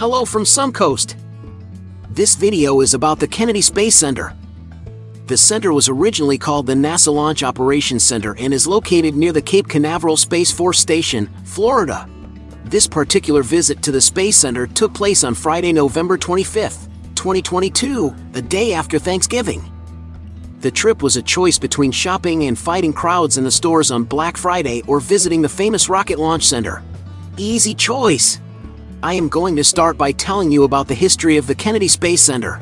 Hello from Suncoast. This video is about the Kennedy Space Center. The center was originally called the NASA Launch Operations Center and is located near the Cape Canaveral Space Force Station, Florida. This particular visit to the Space Center took place on Friday, November 25, 2022, the day after Thanksgiving. The trip was a choice between shopping and fighting crowds in the stores on Black Friday or visiting the famous Rocket Launch Center. Easy choice! I am going to start by telling you about the history of the Kennedy Space Center.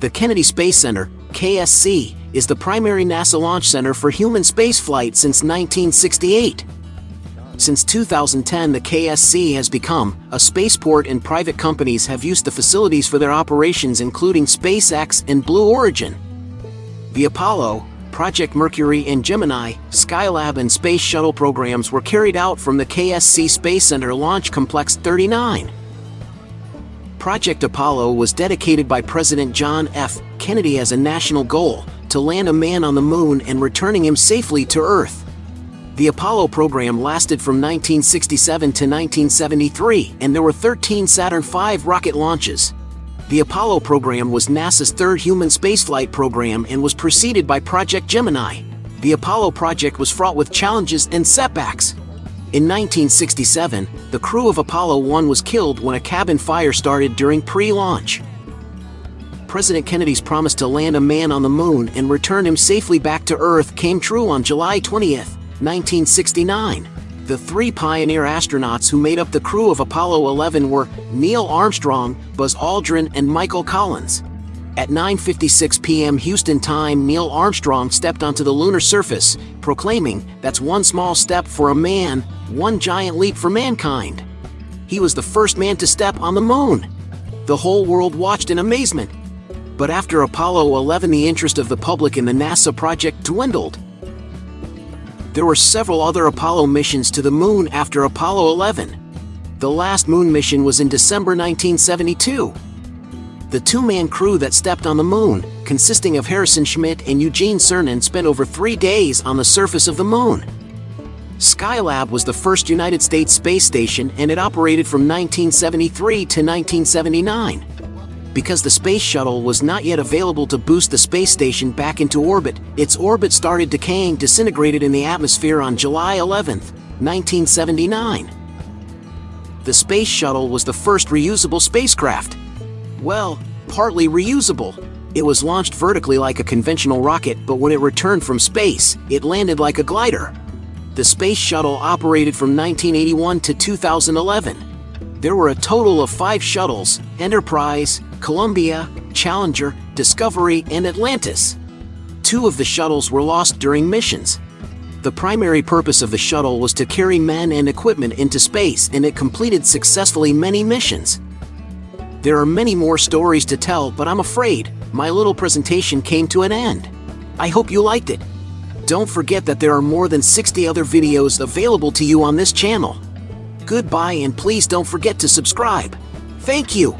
The Kennedy Space Center, KSC, is the primary NASA launch center for human spaceflight since 1968. Since 2010 the KSC has become a spaceport and private companies have used the facilities for their operations including SpaceX and Blue Origin. The Apollo, Project Mercury and Gemini, Skylab and Space Shuttle programs were carried out from the KSC Space Center Launch Complex 39. Project Apollo was dedicated by President John F. Kennedy as a national goal to land a man on the moon and returning him safely to Earth. The Apollo program lasted from 1967 to 1973 and there were 13 Saturn V rocket launches. The Apollo program was NASA's third human spaceflight program and was preceded by Project Gemini. The Apollo project was fraught with challenges and setbacks. In 1967, the crew of Apollo 1 was killed when a cabin fire started during pre-launch. President Kennedy's promise to land a man on the moon and return him safely back to Earth came true on July 20, 1969. The three pioneer astronauts who made up the crew of Apollo 11 were Neil Armstrong, Buzz Aldrin, and Michael Collins. At 9.56 p.m. Houston time, Neil Armstrong stepped onto the lunar surface, proclaiming, that's one small step for a man, one giant leap for mankind. He was the first man to step on the moon. The whole world watched in amazement. But after Apollo 11 the interest of the public in the NASA project dwindled. There were several other Apollo missions to the moon after Apollo 11. The last moon mission was in December 1972. The two-man crew that stepped on the moon, consisting of Harrison Schmitt and Eugene Cernan spent over three days on the surface of the moon. Skylab was the first United States space station and it operated from 1973 to 1979 because the space shuttle was not yet available to boost the space station back into orbit, its orbit started decaying disintegrated in the atmosphere on July 11, 1979. The space shuttle was the first reusable spacecraft. Well, partly reusable. It was launched vertically like a conventional rocket, but when it returned from space, it landed like a glider. The space shuttle operated from 1981 to 2011. There were a total of five shuttles, Enterprise, Columbia, Challenger, Discovery, and Atlantis. Two of the shuttles were lost during missions. The primary purpose of the shuttle was to carry men and equipment into space and it completed successfully many missions. There are many more stories to tell but I'm afraid my little presentation came to an end. I hope you liked it. Don't forget that there are more than 60 other videos available to you on this channel. Goodbye and please don't forget to subscribe. Thank you.